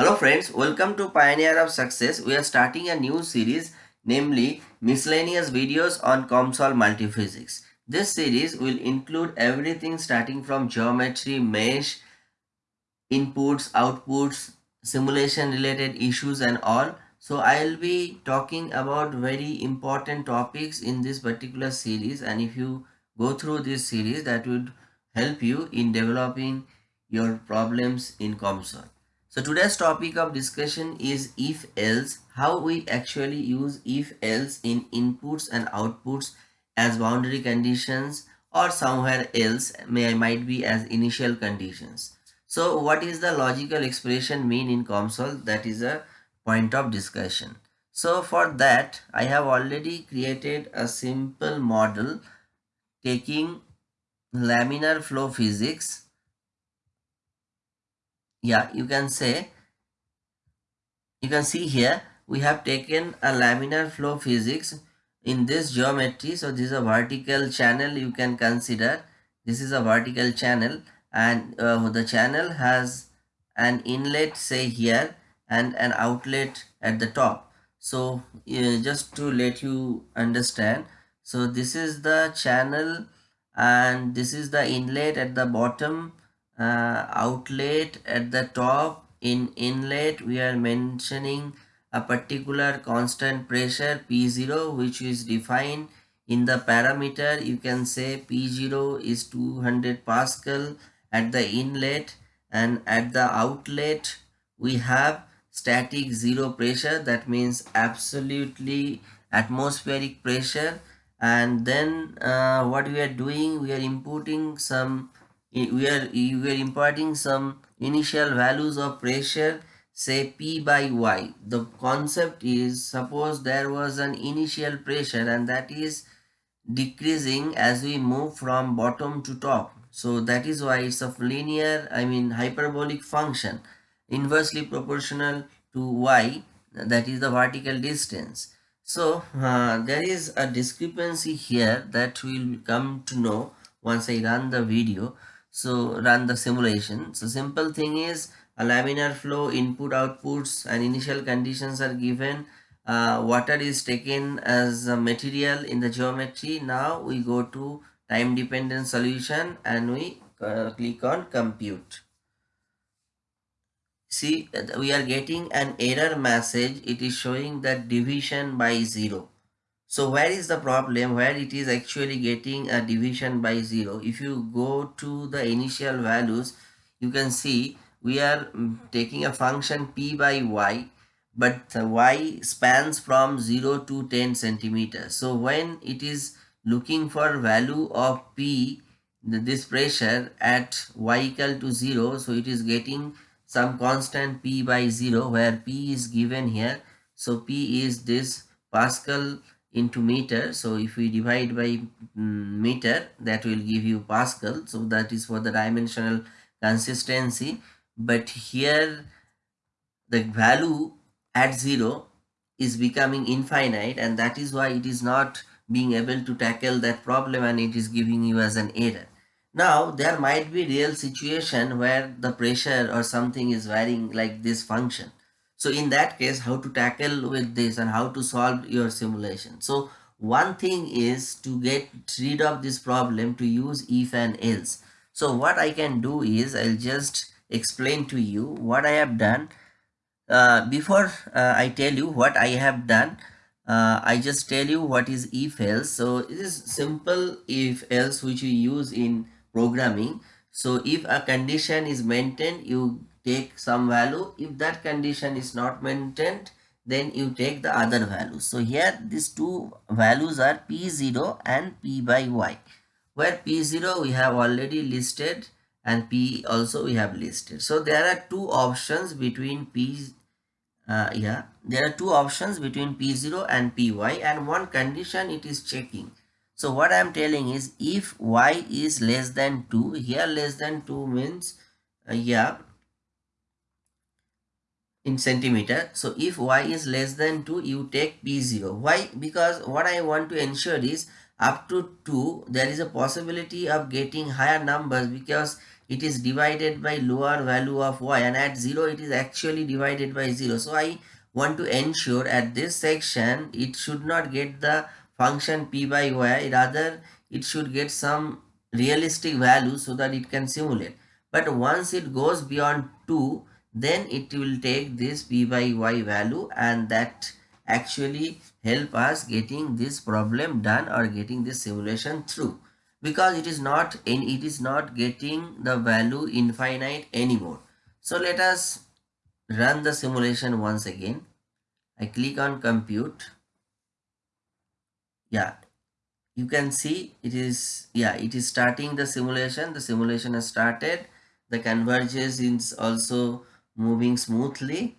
Hello friends, welcome to Pioneer of Success. We are starting a new series namely miscellaneous videos on COMSOL multiphysics. This series will include everything starting from geometry, mesh, inputs, outputs, simulation related issues and all. So I'll be talking about very important topics in this particular series and if you go through this series that would help you in developing your problems in COMSOL. So today's topic of discussion is if else, how we actually use if else in inputs and outputs as boundary conditions or somewhere else may might be as initial conditions. So what is the logical expression mean in COMSOL? That is a point of discussion. So for that I have already created a simple model taking laminar flow physics yeah you can say you can see here we have taken a laminar flow physics in this geometry. So this is a vertical channel you can consider. This is a vertical channel and uh, the channel has an inlet say here and an outlet at the top. So uh, just to let you understand so this is the channel and this is the inlet at the bottom uh, outlet at the top. In inlet we are mentioning a particular constant pressure P0 which is defined in the parameter. You can say P0 is 200 Pascal at the inlet and at the outlet we have static zero pressure. That means absolutely atmospheric pressure. And then uh, what we are doing we are inputting some we are we are imparting some initial values of pressure say p by y. The concept is suppose there was an initial pressure and that is decreasing as we move from bottom to top. So that is why it's a linear i mean hyperbolic function. Inversely proportional to y that is the vertical distance. So uh, there is a discrepancy here that we'll come to know once i run the video so run the simulation. So simple thing is a laminar flow input outputs and initial conditions are given. Uh, water is taken as a material in the geometry. Now we go to time dependent solution and we uh, click on compute. See we are getting an error message. It is showing that division by zero so where is the problem where it is actually getting a division by 0? If you go to the initial values, you can see we are mm, taking a function p by y but y spans from 0 to 10 centimeters. So when it is looking for value of p, this pressure at y equal to 0, so it is getting some constant p by 0 where p is given here. So p is this Pascal into meter. So if we divide by mm, meter that will give you pascal. So that is for the dimensional consistency. But here the value at zero is becoming infinite and that is why it is not being able to tackle that problem and it is giving you as an error. Now there might be real situation where the pressure or something is varying like this function so in that case, how to tackle with this and how to solve your simulation. So one thing is to get rid of this problem to use if and else. So what I can do is I'll just explain to you what I have done. Uh, before uh, I tell you what I have done, uh, I just tell you what is if else. So it is simple if else which we use in programming. So if a condition is maintained, you take some value. If that condition is not maintained, then you take the other values. So here these two values are P0 and P by Y. Where P0 we have already listed and P also we have listed. So there are two options between P, uh, yeah, there are two options between P0 and Py and one condition it is checking. So what I am telling is if y is less than 2, here less than 2 means, uh, yeah, in centimeter. So if y is less than 2, you take P0. Why? Because what I want to ensure is up to 2, there is a possibility of getting higher numbers because it is divided by lower value of y and at 0 it is actually divided by 0 so i want to ensure at this section it should not get the function p by y rather it should get some realistic value so that it can simulate but once it goes beyond 2 then it will take this p by y value and that actually help us getting this problem done or getting this simulation through. Because it is not in it is not getting the value infinite anymore. So let us run the simulation once again. I click on compute. Yeah you can see it is yeah it is starting the simulation. The simulation has started. The convergence is also moving smoothly.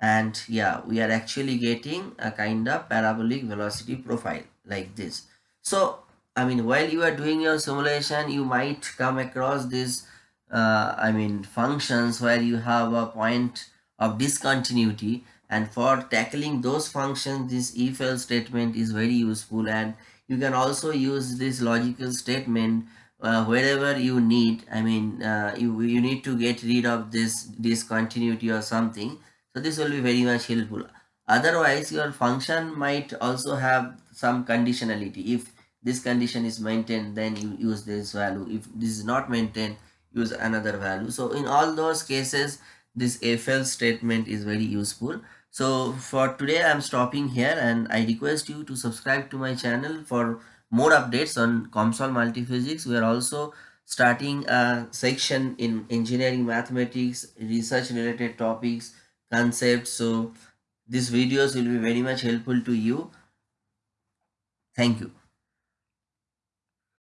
And yeah we are actually getting a kind of parabolic velocity profile like this. So i mean while you are doing your simulation you might come across this uh, i mean functions where you have a point of discontinuity. And for tackling those functions this if else statement is very useful. And you can also use this logical statement uh, wherever you need i mean uh, you, you need to get rid of this discontinuity or something. So this will be very much helpful. Otherwise your function might also have some conditionality. If this condition is maintained then you use this value. If this is not maintained use another value. So in all those cases this else statement is very useful. So for today i'm stopping here and i request you to subscribe to my channel for more updates on COMSOL multiphysics. We are also starting a section in engineering mathematics research related topics concepts. So these videos will be very much helpful to you. Thank you